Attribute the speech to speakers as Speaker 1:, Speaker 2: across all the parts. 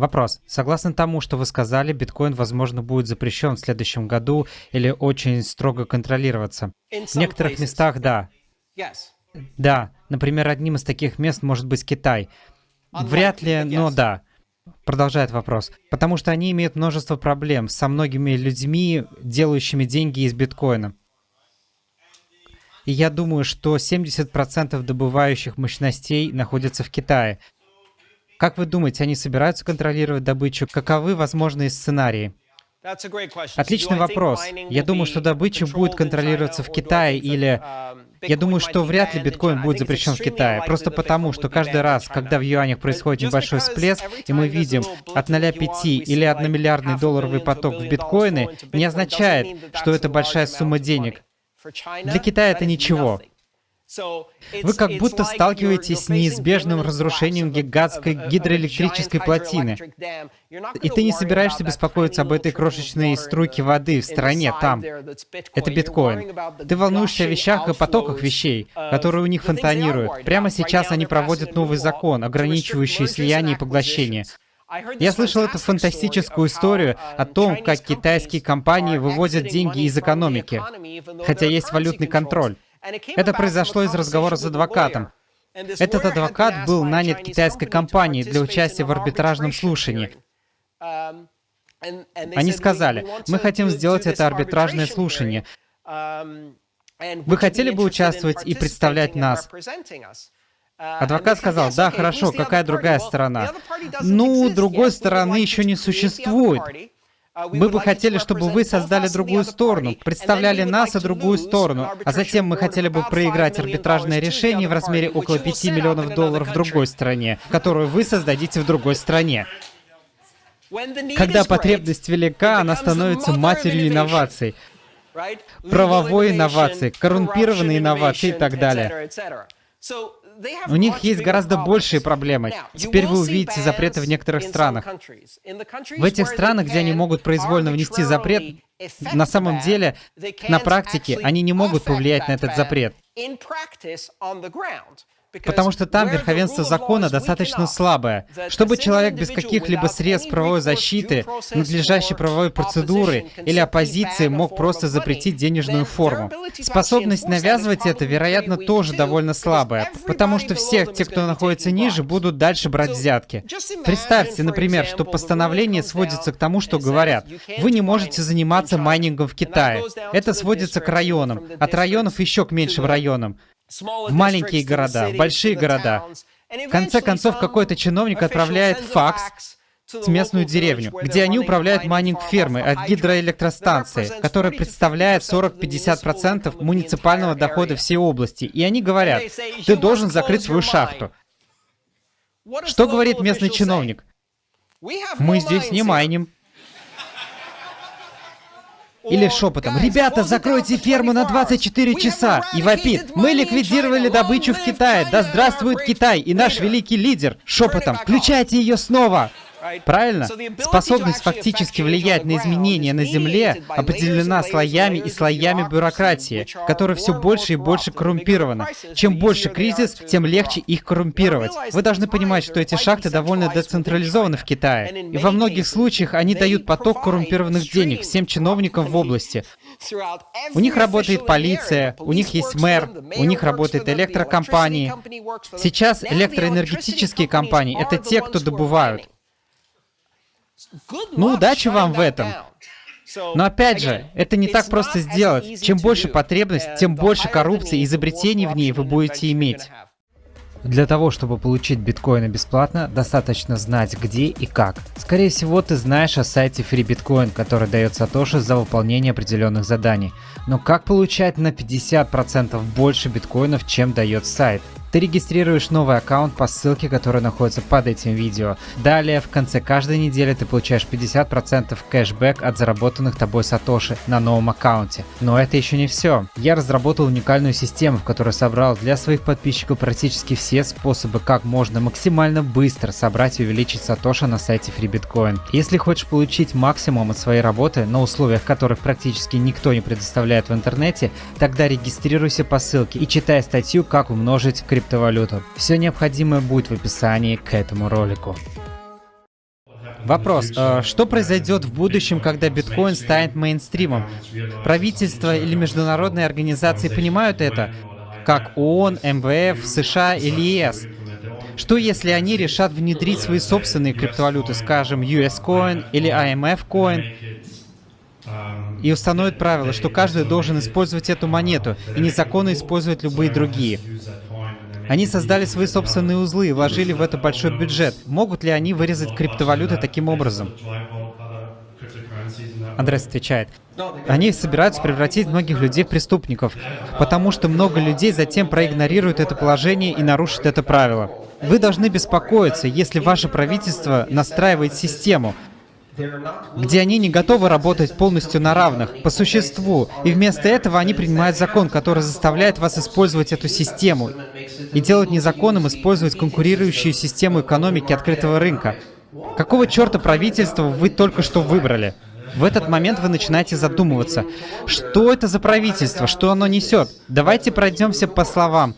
Speaker 1: Вопрос. Согласно тому, что вы сказали, биткоин, возможно, будет запрещен в следующем году или очень строго контролироваться. В некоторых местах — да. Да, например, одним из таких мест может быть Китай. Вряд ли, но да. Продолжает вопрос. Потому что они имеют множество проблем со многими людьми, делающими деньги из биткоина. И я думаю, что 70% добывающих мощностей находятся в Китае. Как вы думаете, они собираются контролировать добычу? Каковы возможные сценарии? Отличный вопрос. Я думаю, что добыча будет контролироваться в Китае или... Я думаю, что вряд ли биткоин будет запрещен в Китае, просто потому, что каждый раз, когда в юанях происходит небольшой всплеск, и мы видим от 0,5 или 1 миллиардный долларовый поток в биткоины, не означает, что это большая сумма денег. Для Китая это ничего. Вы как будто сталкиваетесь с неизбежным разрушением гигантской гидроэлектрической плотины. И ты не собираешься беспокоиться об этой крошечной струйке воды в стороне, там. Это биткоин. Ты волнуешься о вещах и потоках вещей, которые у них фонтанируют. Прямо сейчас они проводят новый закон, ограничивающий слияние и поглощение. Я слышал эту фантастическую историю о том, как китайские компании вывозят деньги из экономики, хотя есть валютный контроль. Это произошло из разговора с адвокатом. Этот адвокат был нанят китайской компанией для участия в арбитражном слушании. Они сказали, мы хотим сделать это арбитражное слушание. Вы хотели бы участвовать и представлять нас? Адвокат сказал, да, хорошо, какая другая сторона? Ну, другой стороны еще не существует. Мы бы хотели, чтобы вы создали другую сторону, представляли нас и другую сторону, а затем мы хотели бы проиграть арбитражное решение в размере около 5 миллионов долларов в другой стране, которую вы создадите в другой стране. Когда потребность велика, она становится матерью инноваций, правовой инновации, коррумпированной инновации и так далее. У них есть гораздо большие проблемы. Теперь вы увидите запреты в некоторых странах. В этих странах, где они могут произвольно внести запрет, на самом деле, на практике, они не могут повлиять на этот запрет. Потому что там верховенство закона достаточно слабое. Чтобы человек без каких-либо средств правовой защиты, надлежащей правовой процедуры или оппозиции мог просто запретить денежную форму. Способность навязывать это, вероятно, тоже довольно слабая, потому что все те, кто находится ниже, будут дальше брать взятки. Представьте, например, что постановление сводится к тому, что говорят, вы не можете заниматься майнингом в Китае. Это сводится к районам, от районов еще к меньшим районам маленькие города, в большие города. В конце концов, какой-то чиновник отправляет факс в местную деревню, где они управляют майнинг-фермой от гидроэлектростанции, которая представляет 40-50% муниципального дохода всей области. И они говорят, ты должен закрыть свою шахту. Что говорит местный чиновник? Мы здесь не майним. Или шепотом, «Ребята, закройте ферму на 24 часа!» И вопит, «Мы ликвидировали добычу в Китае! Да здравствует Китай и наш великий лидер!» Шепотом, «Включайте ее снова!» Правильно? Способность фактически влиять на изменения на Земле определена слоями и слоями бюрократии, которая все больше и больше коррумпирована. Чем больше кризис, тем легче их коррумпировать. Вы должны понимать, что эти шахты довольно децентрализованы в Китае. И во многих случаях они дают поток коррумпированных денег всем чиновникам в области. У них работает полиция, у них есть мэр, у них работают электрокомпании. Сейчас электроэнергетические компании — это те, кто добывают. Ну, удачи вам в этом. Но опять же, это не так просто сделать. Чем больше потребность, тем больше коррупции и изобретений в ней вы будете иметь. Для того, чтобы получить биткоины бесплатно, достаточно знать где и как. Скорее всего, ты знаешь о сайте FreeBitcoin, который дает Сатоши за выполнение определенных заданий. Но как получать на 50% больше биткоинов, чем дает сайт? Ты регистрируешь новый аккаунт по ссылке, которая находится под этим видео. Далее, в конце каждой недели ты получаешь 50% кэшбэк от заработанных тобой сатоши на новом аккаунте. Но это еще не все. Я разработал уникальную систему, в которой собрал для своих подписчиков практически все способы, как можно максимально быстро собрать и увеличить сатоши на сайте FreeBitcoin. Если хочешь получить максимум от своей работы на условиях, которых практически никто не предоставляет в интернете, тогда регистрируйся по ссылке и читай статью «Как умножить криптовалюту». Все необходимое будет в описании к этому ролику. Вопрос. Э, что произойдет в будущем, когда биткоин станет мейнстримом? Правительство или международные организации понимают это? Как ООН, МВФ, США или ЕС? Что если они решат внедрить свои собственные криптовалюты, скажем, US Coin или IMF Coin, и установят правило, что каждый должен использовать эту монету и незаконно использовать любые другие? Они создали свои собственные узлы и вложили в это большой бюджет. Могут ли они вырезать криптовалюты таким образом? Андрес отвечает. Они собираются превратить многих людей в преступников, потому что много людей затем проигнорируют это положение и нарушат это правило. Вы должны беспокоиться, если ваше правительство настраивает систему, где они не готовы работать полностью на равных, по существу, и вместо этого они принимают закон, который заставляет вас использовать эту систему и делать незаконным использовать конкурирующую систему экономики открытого рынка. Какого черта правительства вы только что выбрали? В этот момент вы начинаете задумываться, что это за правительство, что оно несет. Давайте пройдемся по словам.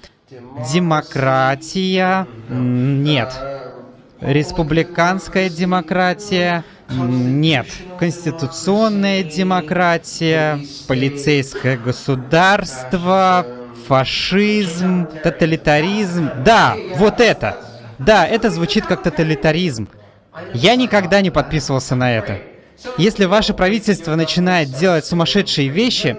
Speaker 1: Демократия? Нет. Республиканская демократия? Нет. Конституционная демократия, полицейское государство, фашизм, тоталитаризм. Да, вот это. Да, это звучит как тоталитаризм. Я никогда не подписывался на это. Если ваше правительство начинает делать сумасшедшие вещи,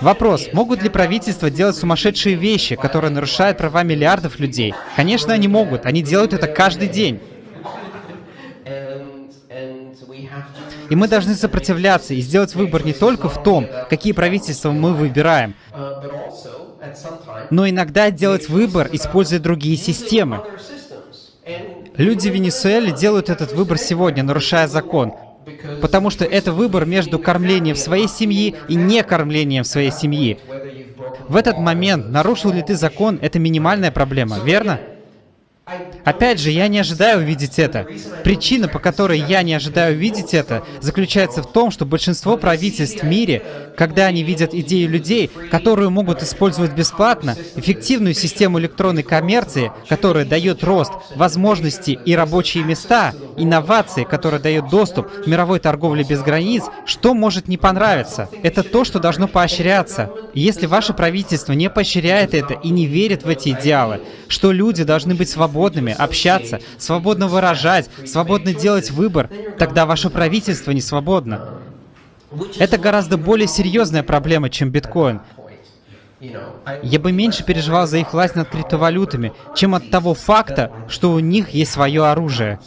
Speaker 1: Вопрос, могут ли правительства делать сумасшедшие вещи, которые нарушают права миллиардов людей? Конечно, они могут. Они делают это каждый день. И мы должны сопротивляться и сделать выбор не только в том, какие правительства мы выбираем, но иногда делать выбор, используя другие системы. Люди в Венесуэле делают этот выбор сегодня, нарушая закон, потому что это выбор между кормлением своей семьи и не кормлением своей семьи. В этот момент, нарушил ли ты закон, это минимальная проблема, верно? Опять же, я не ожидаю увидеть это. Причина, по которой я не ожидаю увидеть это, заключается в том, что большинство правительств в мире, когда они видят идею людей, которую могут использовать бесплатно, эффективную систему электронной коммерции, которая дает рост, возможности и рабочие места, инновации, которая дает доступ к мировой торговле без границ, что может не понравиться? Это то, что должно поощряться. если ваше правительство не поощряет это и не верит в эти идеалы, что люди должны быть свободными, общаться, свободно выражать, свободно делать выбор, тогда ваше правительство не свободно. Это гораздо более серьезная проблема, чем биткоин. Я бы меньше переживал за их власть над криптовалютами, чем от того факта, что у них есть свое оружие.